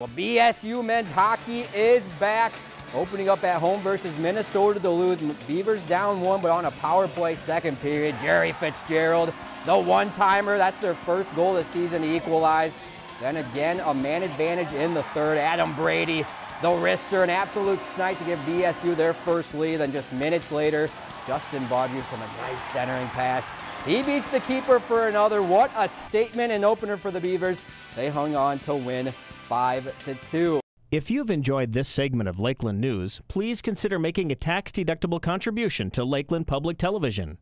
Well, BSU men's hockey is back. Opening up at home versus Minnesota Duluth. Beavers down one, but on a power play second period. Jerry Fitzgerald, the one-timer. That's their first goal this season to equalize. Then again, a man advantage in the third. Adam Brady, the wrister, an absolute snipe to give BSU their first lead. Then just minutes later, Justin Baudry from a nice centering pass. He beats the keeper for another. What a statement and opener for the Beavers. They hung on to win 5 to 2. If you've enjoyed this segment of Lakeland News, please consider making a tax-deductible contribution to Lakeland Public Television.